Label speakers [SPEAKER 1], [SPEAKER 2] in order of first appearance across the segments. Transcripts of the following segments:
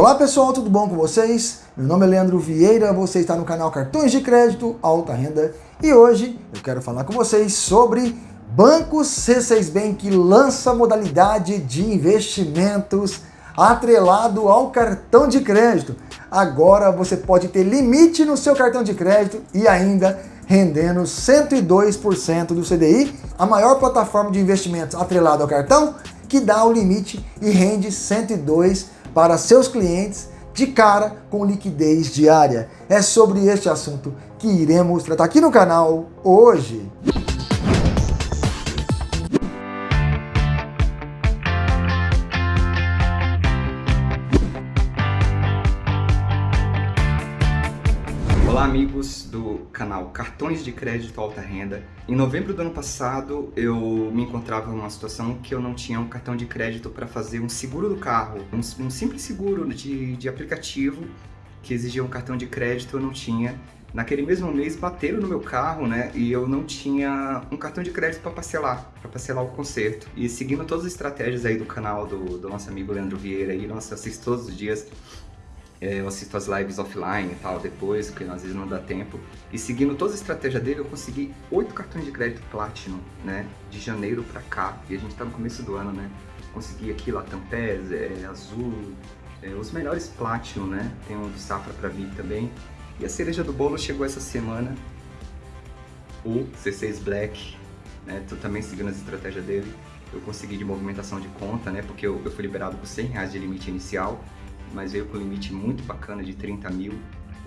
[SPEAKER 1] Olá pessoal, tudo bom com vocês? Meu nome é Leandro Vieira, você está no canal Cartões de Crédito Alta Renda e hoje eu quero falar com vocês sobre Banco C6 Bank lança modalidade de investimentos atrelado ao cartão de crédito. Agora você pode ter limite no seu cartão de crédito e ainda rendendo 102% do CDI, a maior plataforma de investimentos atrelado ao cartão que dá o limite e rende 102% para seus clientes de cara com liquidez diária. É sobre este assunto que iremos tratar aqui no canal hoje.
[SPEAKER 2] Olá amigos do canal Cartões de Crédito Alta Renda. Em novembro do ano passado eu me encontrava em uma situação que eu não tinha um cartão de crédito para fazer um seguro do carro, um, um simples seguro de, de aplicativo que exigia um cartão de crédito eu não tinha. Naquele mesmo mês bateram no meu carro, né, e eu não tinha um cartão de crédito para parcelar, para parcelar o conserto. E seguindo todas as estratégias aí do canal do, do nosso amigo Leandro Vieira, aí, nossa, assisto todos os dias, eu assisto as lives offline e tal, depois, porque às vezes não dá tempo. E seguindo toda a estratégia dele, eu consegui oito cartões de crédito Platinum, né? De janeiro pra cá, e a gente tá no começo do ano, né? Consegui aqui Latam PES, é, Azul, é, os melhores Platinum, né? Tem um do Safra pra vir também. E a cereja do bolo chegou essa semana, o C6 Black, né? Tô também seguindo as estratégias dele. Eu consegui de movimentação de conta, né? Porque eu, eu fui liberado com 100 reais de limite inicial mas veio com limite muito bacana de 30 mil,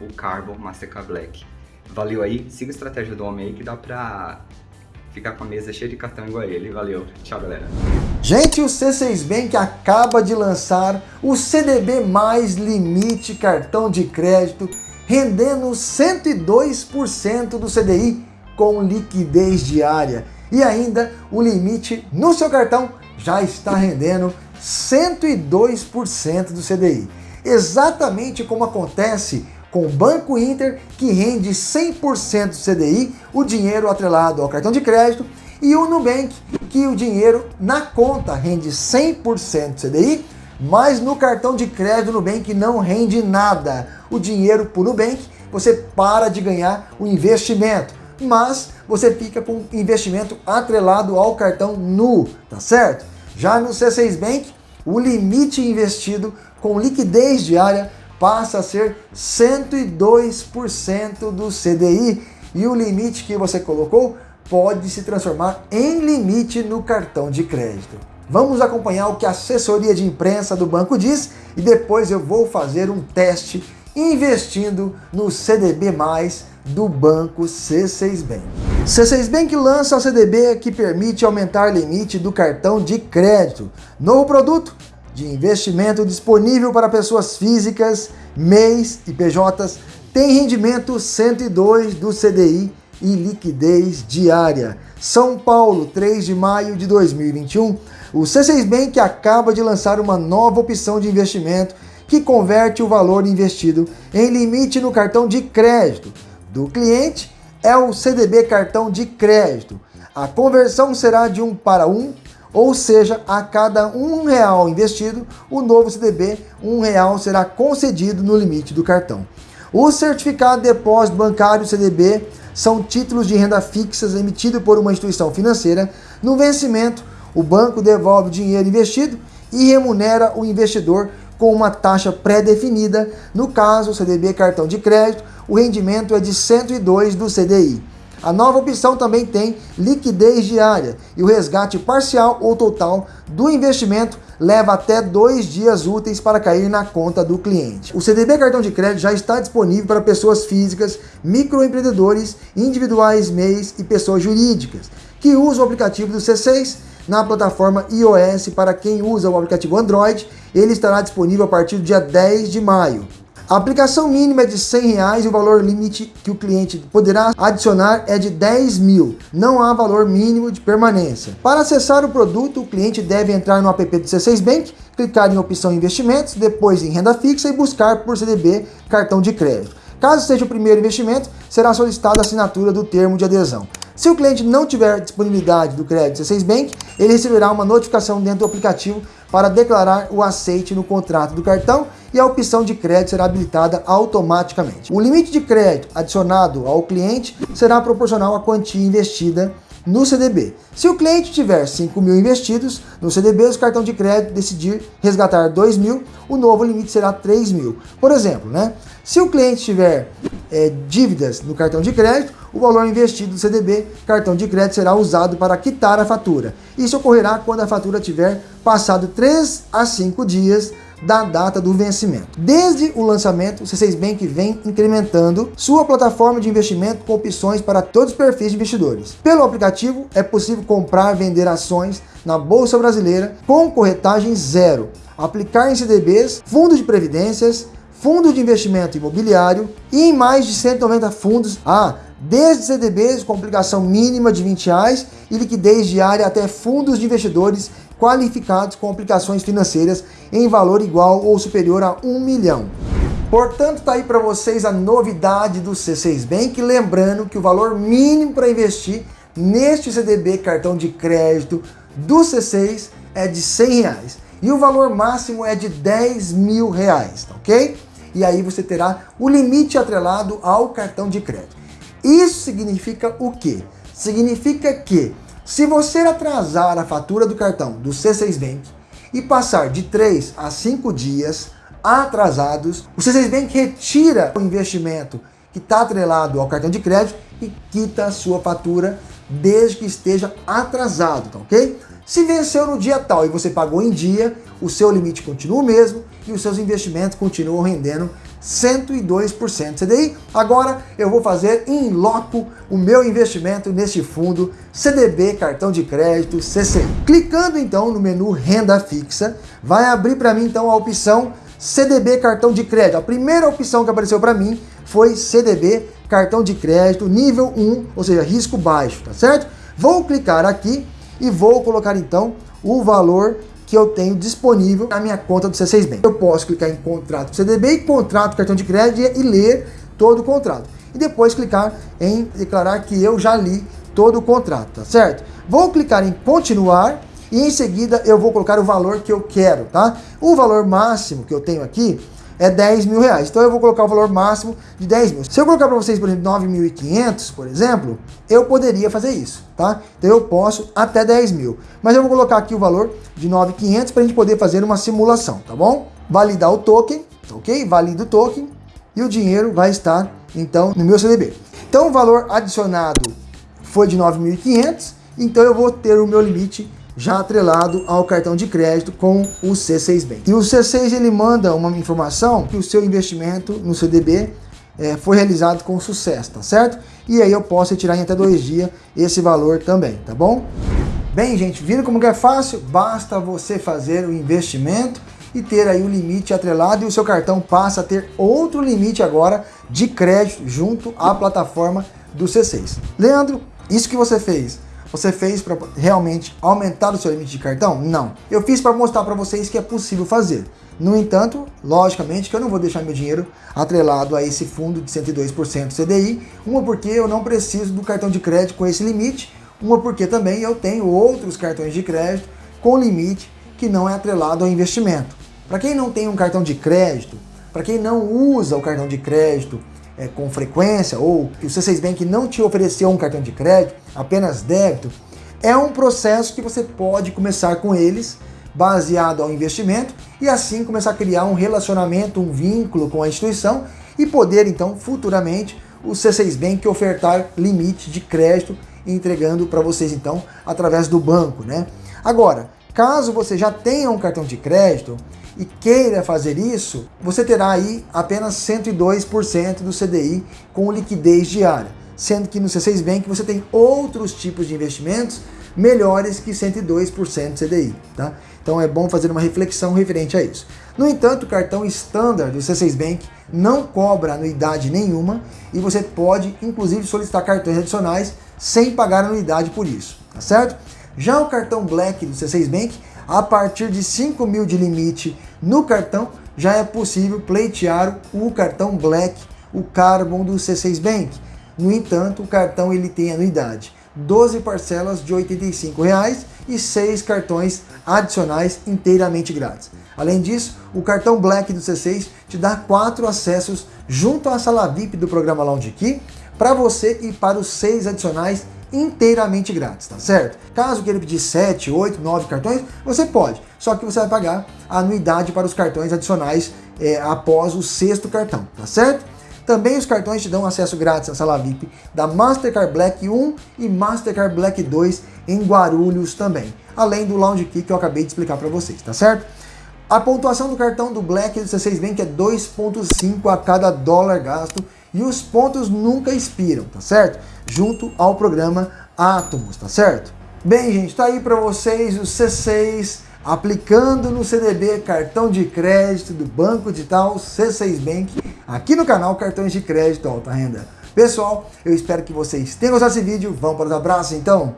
[SPEAKER 2] o Carbon Mastercard Black. Valeu aí, siga a estratégia do homem aí que dá pra ficar com a mesa cheia de cartão igual ele. Valeu, tchau galera.
[SPEAKER 1] Gente, o C6 Bank acaba de lançar o CDB mais limite cartão de crédito, rendendo 102% do CDI com liquidez diária. E ainda o limite no seu cartão já está rendendo 102% do CDI. Exatamente como acontece com o Banco Inter, que rende 100% do CDI, o dinheiro atrelado ao cartão de crédito, e o Nubank, que o dinheiro na conta rende 100% do CDI, mas no cartão de crédito Nubank não rende nada. O dinheiro por Nubank, você para de ganhar o investimento, mas você fica com investimento atrelado ao cartão nu, tá certo? Já no C6 Bank, o limite investido com liquidez diária passa a ser 102% do CDI e o limite que você colocou pode se transformar em limite no cartão de crédito. Vamos acompanhar o que a assessoria de imprensa do banco diz e depois eu vou fazer um teste investindo no CDB+, do banco C6 Bank. C6 Bank lança o CDB que permite aumentar limite do cartão de crédito. Novo produto de investimento disponível para pessoas físicas, MEIs e PJs, tem rendimento 102 do CDI e liquidez diária. São Paulo, 3 de maio de 2021, o C6 Bank acaba de lançar uma nova opção de investimento que converte o valor investido em limite no cartão de crédito do cliente é o CDB cartão de crédito. A conversão será de 1 para 1, ou seja, a cada um real investido, o novo CDB, um real será concedido no limite do cartão. O certificado de depósito bancário CDB são títulos de renda fixas emitidos por uma instituição financeira. No vencimento, o banco devolve o dinheiro investido e remunera o investidor com uma taxa pré-definida. No caso, CDB cartão de crédito, o rendimento é de 102 do CDI. A nova opção também tem liquidez diária e o resgate parcial ou total do investimento leva até dois dias úteis para cair na conta do cliente. O CDB cartão de crédito já está disponível para pessoas físicas, microempreendedores, individuais, MEIs e pessoas jurídicas que usam o aplicativo do C6 na plataforma iOS para quem usa o aplicativo Android. Ele estará disponível a partir do dia 10 de maio. A aplicação mínima é de 100 reais e o valor limite que o cliente poderá adicionar é de 10 mil. Não há valor mínimo de permanência. Para acessar o produto, o cliente deve entrar no app do C6 Bank, clicar em opção investimentos, depois em renda fixa e buscar por CDB cartão de crédito. Caso seja o primeiro investimento, será solicitada a assinatura do termo de adesão. Se o cliente não tiver disponibilidade do crédito C6 Bank, ele receberá uma notificação dentro do aplicativo para declarar o aceite no contrato do cartão e a opção de crédito será habilitada automaticamente. O limite de crédito adicionado ao cliente será proporcional à quantia investida no CDB. Se o cliente tiver 5 mil investidos no CDB, o cartão de crédito decidir resgatar 2 mil, o novo limite será 3 mil. Por exemplo, né? se o cliente tiver é, dívidas no cartão de crédito, o valor investido no CDB, cartão de crédito, será usado para quitar a fatura. Isso ocorrerá quando a fatura tiver passado 3 a 5 dias da data do vencimento. Desde o lançamento, o C6 Bank vem incrementando sua plataforma de investimento com opções para todos os perfis de investidores. Pelo aplicativo, é possível comprar e vender ações na Bolsa Brasileira com corretagem zero, aplicar em CDBs, fundos de previdências, fundos de investimento imobiliário e em mais de 190 fundos. Ah, desde CDBs com aplicação mínima de 20 reais e liquidez diária até fundos de investidores qualificados com aplicações financeiras em valor igual ou superior a 1 milhão. Portanto, está aí para vocês a novidade do C6 Bank, lembrando que o valor mínimo para investir neste CDB cartão de crédito do C6 é de 100 reais e o valor máximo é de 10 mil reais, tá ok? E aí você terá o limite atrelado ao cartão de crédito. Isso significa o quê? Significa que se você atrasar a fatura do cartão do C6 Bank e passar de 3 a 5 dias atrasados, o C6 Bank retira o investimento que está atrelado ao cartão de crédito e quita a sua fatura desde que esteja atrasado, tá ok? Se venceu no dia tal e você pagou em dia, o seu limite continua o mesmo e os seus investimentos continuam rendendo 102% CDI. Agora eu vou fazer em loco o meu investimento neste fundo CDB cartão de crédito CC. Clicando então no menu renda fixa, vai abrir para mim então a opção CDB cartão de crédito. A primeira opção que apareceu para mim foi CDB cartão de crédito nível 1, ou seja, risco baixo, tá certo? Vou clicar aqui e vou colocar então o valor que eu tenho disponível na minha conta do C6 Bank. Eu posso clicar em contrato CDB contrato cartão de crédito e ler todo o contrato. E depois clicar em declarar que eu já li todo o contrato, tá certo? Vou clicar em continuar e em seguida eu vou colocar o valor que eu quero, tá? O valor máximo que eu tenho aqui é 10 mil reais. Então eu vou colocar o valor máximo de 10 mil. Se eu colocar para vocês, por exemplo, 9.500, por exemplo, eu poderia fazer isso, tá? Então eu posso até 10 mil. Mas eu vou colocar aqui o valor de 9.500 para a gente poder fazer uma simulação, tá bom? Validar o token, ok? Valida o token e o dinheiro vai estar, então, no meu CDB. Então o valor adicionado foi de 9.500, então eu vou ter o meu limite já atrelado ao cartão de crédito com o C6 Bank. E o C6 ele manda uma informação que o seu investimento no CDB é, foi realizado com sucesso, tá certo? E aí eu posso retirar em até dois dias esse valor também, tá bom? Bem, gente, viram como que é fácil? Basta você fazer o investimento e ter aí o limite atrelado e o seu cartão passa a ter outro limite agora de crédito junto à plataforma do C6. Leandro, isso que você fez você fez para realmente aumentar o seu limite de cartão? Não. Eu fiz para mostrar para vocês que é possível fazer. No entanto, logicamente que eu não vou deixar meu dinheiro atrelado a esse fundo de 102% CDI, uma porque eu não preciso do cartão de crédito com esse limite, uma porque também eu tenho outros cartões de crédito com limite que não é atrelado ao investimento. Para quem não tem um cartão de crédito, para quem não usa o cartão de crédito é, com frequência ou que o C6 Bank não te ofereceu um cartão de crédito, apenas débito, é um processo que você pode começar com eles baseado ao investimento e assim começar a criar um relacionamento, um vínculo com a instituição e poder então futuramente o C6 Bank ofertar limite de crédito entregando para vocês então através do banco, né? Agora, caso você já tenha um cartão de crédito, e queira fazer isso, você terá aí apenas 102% do CDI com liquidez diária, sendo que no C6 Bank você tem outros tipos de investimentos melhores que 102% CDI, tá? Então é bom fazer uma reflexão referente a isso. No entanto, o cartão standard do C6 Bank não cobra anuidade nenhuma e você pode inclusive solicitar cartões adicionais sem pagar anuidade por isso, tá certo? Já o cartão Black do C6 Bank a partir de 5 mil de limite no cartão, já é possível pleitear o cartão Black, o Carbon do C6 Bank. No entanto, o cartão ele tem anuidade. 12 parcelas de R$ 85,00 e 6 cartões adicionais inteiramente grátis. Além disso, o cartão Black do C6 te dá 4 acessos junto à sala VIP do programa Lounge Key para você e para os 6 adicionais inteiramente grátis, tá certo? Caso queira pedir 7, 8, 9 cartões, você pode, só que você vai pagar a anuidade para os cartões adicionais é, após o sexto cartão, tá certo? Também os cartões te dão acesso grátis à sala VIP da Mastercard Black 1 e Mastercard Black 2 em Guarulhos também, além do Lounge Key que eu acabei de explicar para vocês, tá certo? A pontuação do cartão do Black do C6 Bank é 2.5 a cada dólar gasto e os pontos nunca expiram, tá certo? Junto ao programa Atomos, tá certo? Bem, gente, tá aí para vocês o C6 aplicando no CDB cartão de crédito do Banco Digital C6 Bank aqui no canal Cartões de Crédito Alta Renda. Pessoal, eu espero que vocês tenham gostado desse vídeo. Vamos para os abraços então?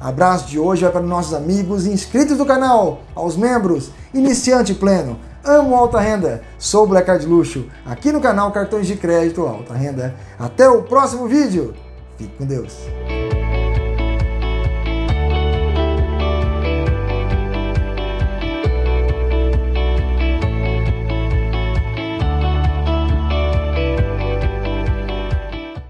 [SPEAKER 1] Abraço de hoje vai para nossos amigos inscritos do canal, aos membros, iniciante pleno, amo alta renda, sou Black Card Luxo, aqui no canal Cartões de Crédito Alta Renda. Até o próximo vídeo, fique com Deus.